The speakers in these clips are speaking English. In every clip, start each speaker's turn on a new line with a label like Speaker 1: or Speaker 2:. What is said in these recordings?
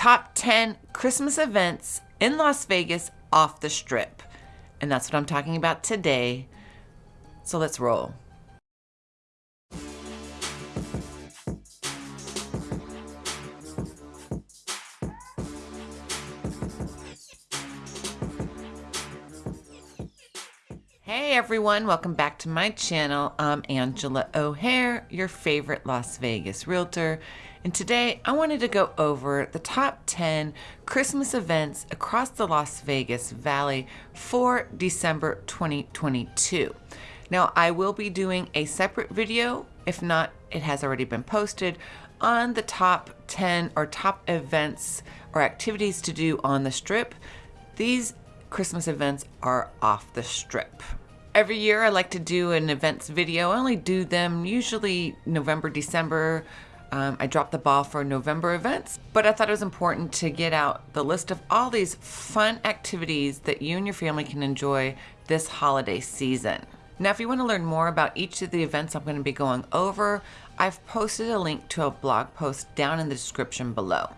Speaker 1: top 10 Christmas events in Las Vegas off the strip. And that's what I'm talking about today. So let's roll. Hey everyone, welcome back to my channel. I'm Angela O'Hare, your favorite Las Vegas realtor. And today I wanted to go over the top 10 Christmas events across the Las Vegas Valley for December 2022. Now I will be doing a separate video, if not it has already been posted, on the top 10 or top events or activities to do on the strip. These Christmas events are off the strip. Every year I like to do an events video. I only do them usually November, December. Um, I dropped the ball for November events, but I thought it was important to get out the list of all these fun activities that you and your family can enjoy this holiday season. Now, if you want to learn more about each of the events I'm going to be going over, I've posted a link to a blog post down in the description below.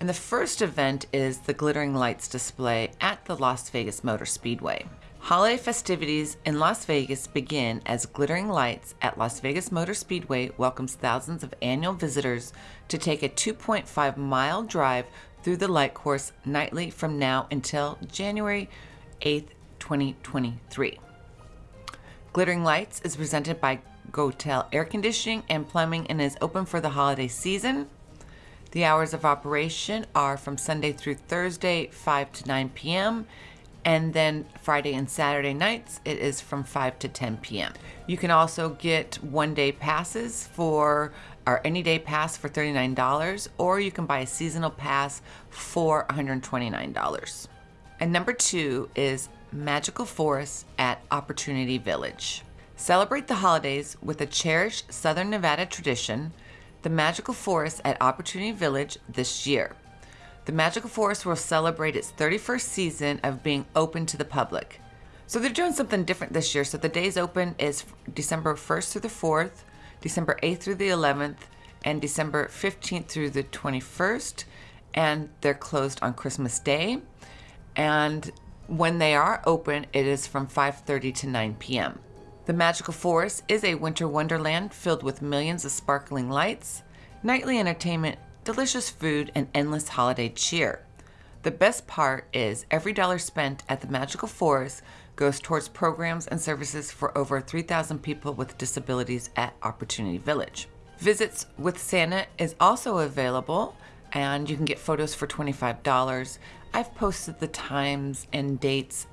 Speaker 1: And the first event is the Glittering Lights display at the Las Vegas Motor Speedway. Holiday festivities in Las Vegas begin as Glittering Lights at Las Vegas Motor Speedway welcomes thousands of annual visitors to take a 2.5 mile drive through the light course nightly from now until January 8th, 2023. Glittering Lights is presented by Goettl Air Conditioning and Plumbing and is open for the holiday season. The hours of operation are from Sunday through Thursday, 5 to 9 p.m and then Friday and Saturday nights it is from 5 to 10 p.m. You can also get one day passes for our any day pass for $39 or you can buy a seasonal pass for $129. And number two is Magical Forest at Opportunity Village. Celebrate the holidays with a cherished Southern Nevada tradition, the Magical Forest at Opportunity Village this year. The Magical Forest will celebrate its 31st season of being open to the public. So they're doing something different this year. So the days open is December 1st through the 4th, December 8th through the 11th, and December 15th through the 21st. And they're closed on Christmas Day. And when they are open, it is from 5.30 to 9 p.m. The Magical Forest is a winter wonderland filled with millions of sparkling lights, nightly entertainment delicious food, and endless holiday cheer. The best part is every dollar spent at the Magical Forest goes towards programs and services for over 3,000 people with disabilities at Opportunity Village. Visits with Santa is also available and you can get photos for $25. I've posted the times and dates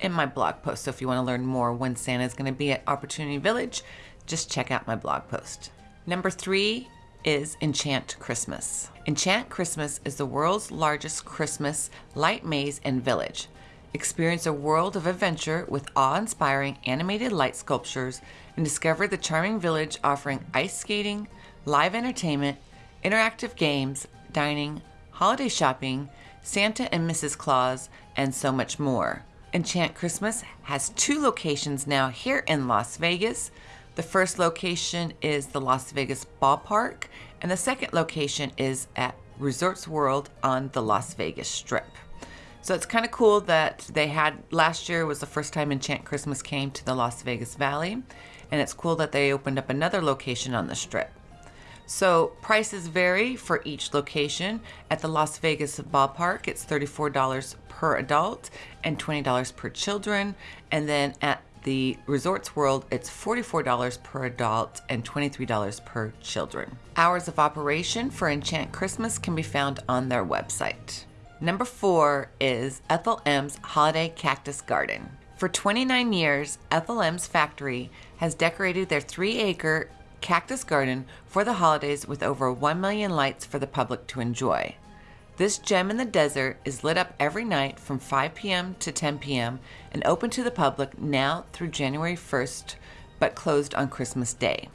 Speaker 1: in my blog post, so if you want to learn more when Santa is going to be at Opportunity Village, just check out my blog post. Number three is Enchant Christmas. Enchant Christmas is the world's largest Christmas light maze and village. Experience a world of adventure with awe-inspiring animated light sculptures and discover the charming village offering ice skating, live entertainment, interactive games, dining, holiday shopping, Santa and Mrs. Claus, and so much more. Enchant Christmas has two locations now here in Las Vegas. The first location is the Las Vegas Ballpark, and the second location is at Resorts World on the Las Vegas Strip. So it's kind of cool that they had, last year was the first time Enchant Christmas came to the Las Vegas Valley, and it's cool that they opened up another location on the Strip. So prices vary for each location. At the Las Vegas Ballpark, it's $34 per adult and $20 per children. And then at the Resorts World, it's $44 per adult and $23 per children. Hours of operation for Enchant Christmas can be found on their website. Number four is Ethel M's Holiday Cactus Garden. For 29 years, Ethel M's factory has decorated their three acre cactus garden for the holidays with over 1 million lights for the public to enjoy. This gem in the desert is lit up every night from 5 p.m. to 10 p.m. and open to the public now through January 1st, but closed on Christmas Day.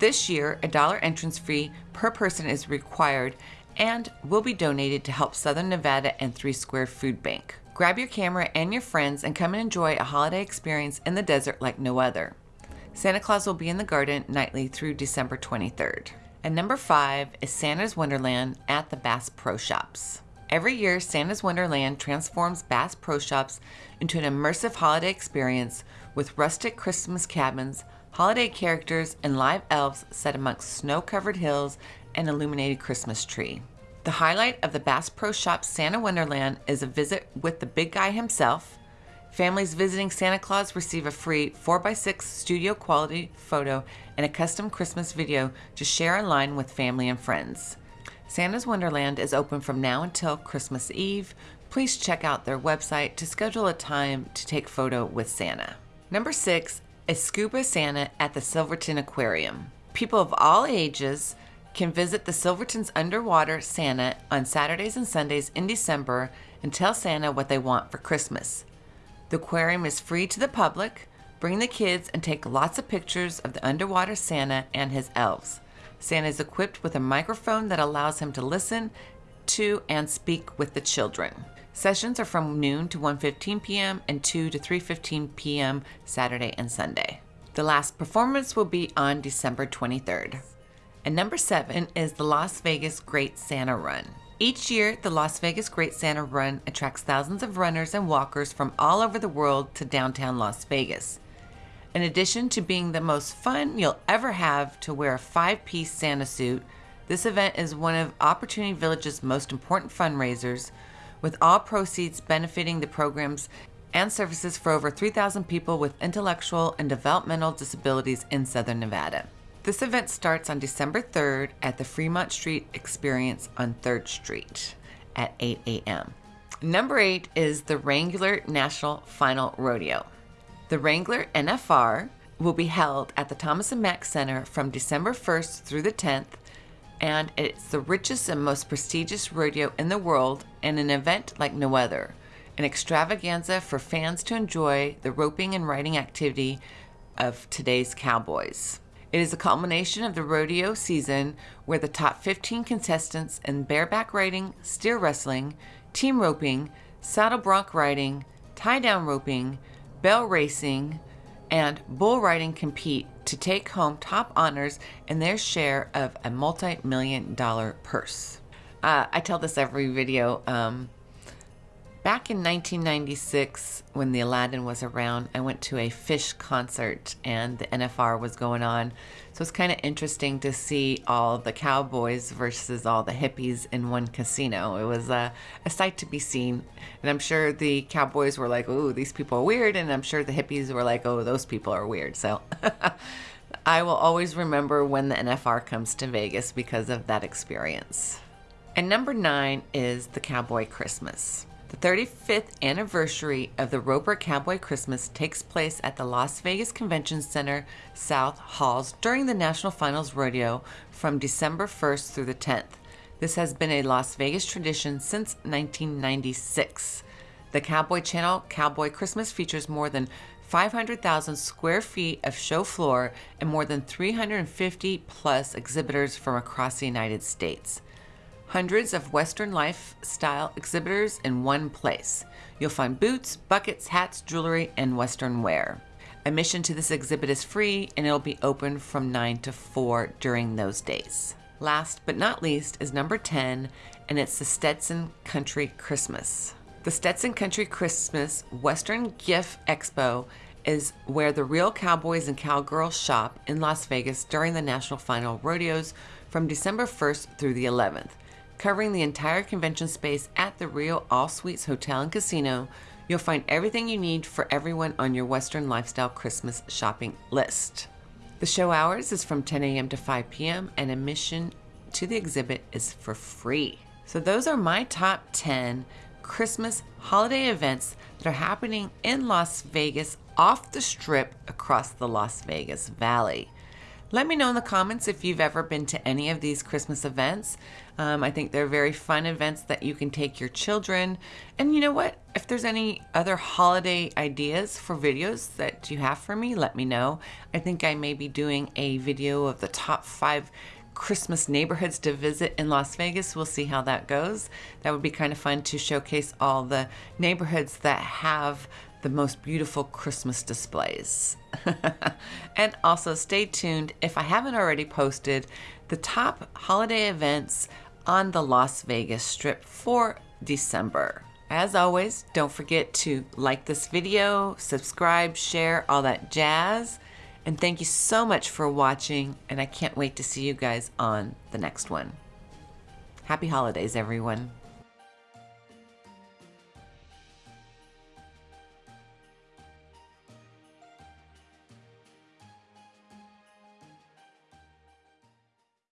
Speaker 1: This year, a dollar entrance fee per person is required and will be donated to help Southern Nevada and Three Square Food Bank. Grab your camera and your friends and come and enjoy a holiday experience in the desert like no other. Santa Claus will be in the garden nightly through December 23rd. And number five is Santa's Wonderland at the Bass Pro Shops. Every year, Santa's Wonderland transforms Bass Pro Shops into an immersive holiday experience with rustic Christmas cabins, holiday characters, and live elves set amongst snow covered hills and illuminated Christmas tree. The highlight of the Bass Pro Shops Santa Wonderland is a visit with the big guy himself. Families visiting Santa Claus receive a free 4x6 studio quality photo and a custom Christmas video to share online with family and friends. Santa's Wonderland is open from now until Christmas Eve. Please check out their website to schedule a time to take photo with Santa. Number six is Scuba Santa at the Silverton Aquarium. People of all ages can visit the Silverton's underwater Santa on Saturdays and Sundays in December and tell Santa what they want for Christmas. The aquarium is free to the public. Bring the kids and take lots of pictures of the underwater Santa and his elves. Santa is equipped with a microphone that allows him to listen to and speak with the children. Sessions are from noon to 1:15 p.m. and 2 to 3:15 p.m. Saturday and Sunday. The last performance will be on December 23rd. And number seven is the Las Vegas Great Santa Run. Each year, the Las Vegas Great Santa Run attracts thousands of runners and walkers from all over the world to downtown Las Vegas. In addition to being the most fun you'll ever have to wear a five piece Santa suit, this event is one of Opportunity Village's most important fundraisers, with all proceeds benefiting the programs and services for over 3,000 people with intellectual and developmental disabilities in Southern Nevada. This event starts on December 3rd at the Fremont Street Experience on 3rd Street at 8 a.m. Number 8 is the Wrangler National Final Rodeo. The Wrangler NFR will be held at the Thomas and Mack Center from December 1st through the 10th, and it's the richest and most prestigious rodeo in the world and an event like no other. An extravaganza for fans to enjoy the roping and riding activity of today's cowboys. It is a culmination of the rodeo season where the top 15 contestants in bareback riding, steer wrestling, team roping, saddle bronc riding, tie down roping, barrel racing, and bull riding compete to take home top honors and their share of a multi million dollar purse. Uh, I tell this every video. Um, Back in 1996, when the Aladdin was around, I went to a Phish concert and the NFR was going on. So it's kind of interesting to see all the cowboys versus all the hippies in one casino. It was a, a sight to be seen. And I'm sure the cowboys were like, oh, these people are weird. And I'm sure the hippies were like, oh, those people are weird. So I will always remember when the NFR comes to Vegas because of that experience. And number nine is the Cowboy Christmas. The 35th anniversary of the Roper Cowboy Christmas takes place at the Las Vegas Convention Center South Halls during the National Finals Rodeo from December 1st through the 10th. This has been a Las Vegas tradition since 1996. The Cowboy Channel Cowboy Christmas features more than 500,000 square feet of show floor and more than 350 plus exhibitors from across the United States hundreds of Western lifestyle exhibitors in one place. You'll find boots, buckets, hats, jewelry, and Western wear. Admission to this exhibit is free and it'll be open from 9 to 4 during those days. Last but not least is number 10, and it's the Stetson Country Christmas. The Stetson Country Christmas Western Gift Expo is where the real cowboys and cowgirls shop in Las Vegas during the National Final Rodeos from December 1st through the 11th. Covering the entire convention space at the Rio All Suites Hotel and Casino, you'll find everything you need for everyone on your Western lifestyle Christmas shopping list. The show hours is from 10 a.m. to 5 p.m., and admission to the exhibit is for free. So, those are my top 10 Christmas holiday events that are happening in Las Vegas off the strip across the Las Vegas Valley. Let me know in the comments if you've ever been to any of these Christmas events. Um, I think they're very fun events that you can take your children. And you know what? If there's any other holiday ideas for videos that you have for me, let me know. I think I may be doing a video of the top five Christmas neighborhoods to visit in Las Vegas. We'll see how that goes. That would be kind of fun to showcase all the neighborhoods that have the most beautiful Christmas displays. and also stay tuned if I haven't already posted the top holiday events on the Las Vegas Strip for December. As always, don't forget to like this video, subscribe, share, all that jazz. And thank you so much for watching, and I can't wait to see you guys on the next one. Happy holidays, everyone.